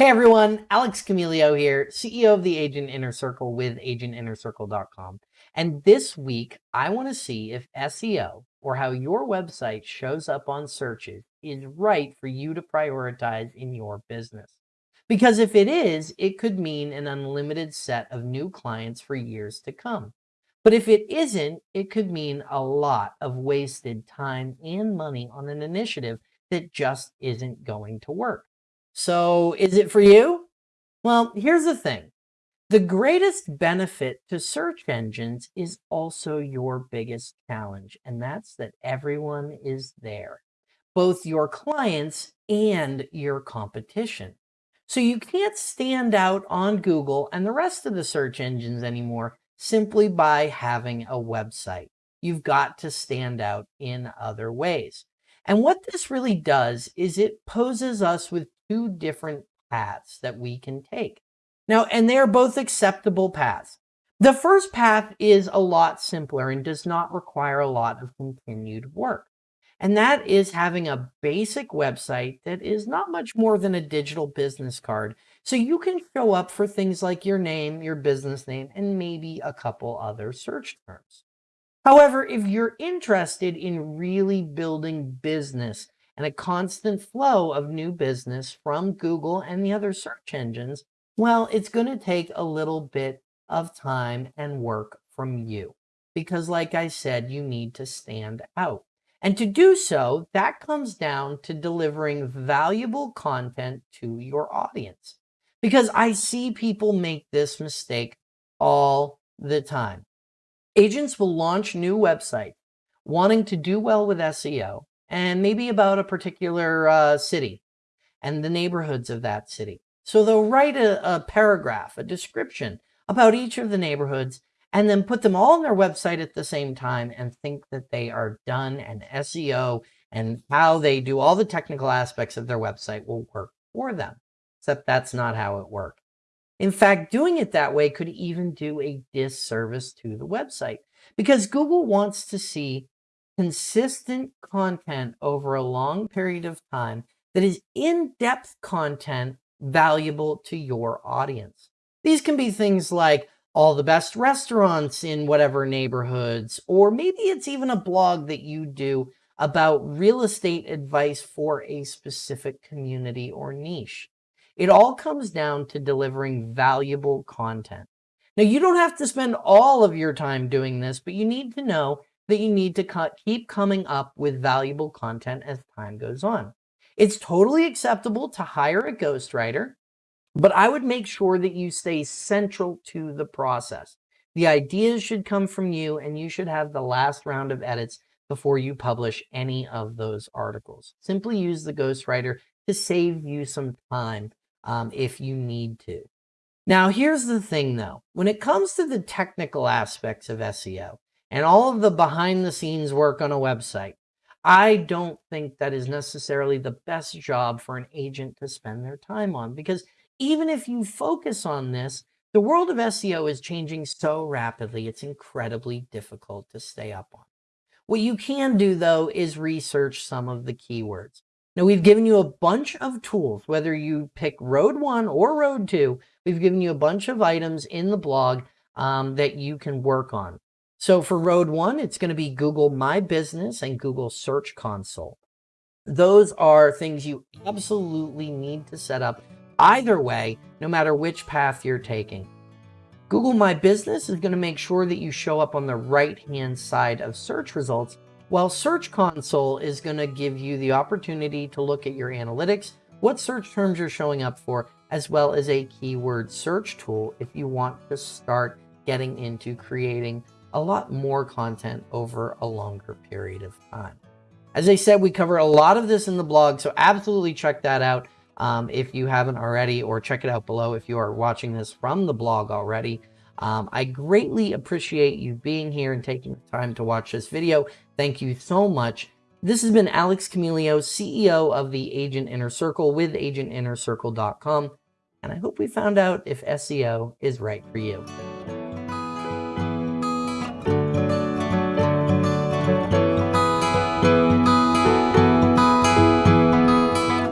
Hey everyone, Alex Camilio here, CEO of the Agent Inner Circle with agentinnercircle.com. And this week, I want to see if SEO or how your website shows up on searches is right for you to prioritize in your business. Because if it is, it could mean an unlimited set of new clients for years to come. But if it isn't, it could mean a lot of wasted time and money on an initiative that just isn't going to work. So is it for you? Well, here's the thing. The greatest benefit to search engines is also your biggest challenge, and that's that everyone is there, both your clients and your competition. So you can't stand out on Google and the rest of the search engines anymore simply by having a website. You've got to stand out in other ways. And what this really does is it poses us with two different paths that we can take. Now, and they are both acceptable paths. The first path is a lot simpler and does not require a lot of continued work. And that is having a basic website that is not much more than a digital business card. So you can show up for things like your name, your business name, and maybe a couple other search terms. However, if you're interested in really building business and a constant flow of new business from Google and the other search engines, well, it's going to take a little bit of time and work from you. Because like I said, you need to stand out. And to do so, that comes down to delivering valuable content to your audience. Because I see people make this mistake all the time. Agents will launch new websites wanting to do well with SEO, and maybe about a particular uh, city and the neighborhoods of that city. So they'll write a, a paragraph, a description about each of the neighborhoods and then put them all on their website at the same time and think that they are done and SEO and how they do all the technical aspects of their website will work for them. Except that's not how it works. In fact, doing it that way could even do a disservice to the website because Google wants to see consistent content over a long period of time that is in-depth content valuable to your audience. These can be things like all the best restaurants in whatever neighborhoods, or maybe it's even a blog that you do about real estate advice for a specific community or niche. It all comes down to delivering valuable content. Now, you don't have to spend all of your time doing this, but you need to know that you need to keep coming up with valuable content as time goes on. It's totally acceptable to hire a ghostwriter, but I would make sure that you stay central to the process. The ideas should come from you and you should have the last round of edits before you publish any of those articles. Simply use the ghostwriter to save you some time um, if you need to. Now, here's the thing though. When it comes to the technical aspects of SEO, and all of the behind the scenes work on a website. I don't think that is necessarily the best job for an agent to spend their time on because even if you focus on this, the world of SEO is changing so rapidly, it's incredibly difficult to stay up on. What you can do though is research some of the keywords. Now we've given you a bunch of tools, whether you pick road one or road two, we've given you a bunch of items in the blog um, that you can work on. So for road one, it's going to be Google My Business and Google Search Console. Those are things you absolutely need to set up either way, no matter which path you're taking. Google My Business is going to make sure that you show up on the right-hand side of search results, while Search Console is going to give you the opportunity to look at your analytics, what search terms you're showing up for, as well as a keyword search tool if you want to start getting into creating a lot more content over a longer period of time. As I said, we cover a lot of this in the blog, so absolutely check that out um, if you haven't already, or check it out below if you are watching this from the blog already. Um, I greatly appreciate you being here and taking the time to watch this video. Thank you so much. This has been Alex Camilio, CEO of the Agent Inner Circle with agentinnercircle.com. And I hope we found out if SEO is right for you.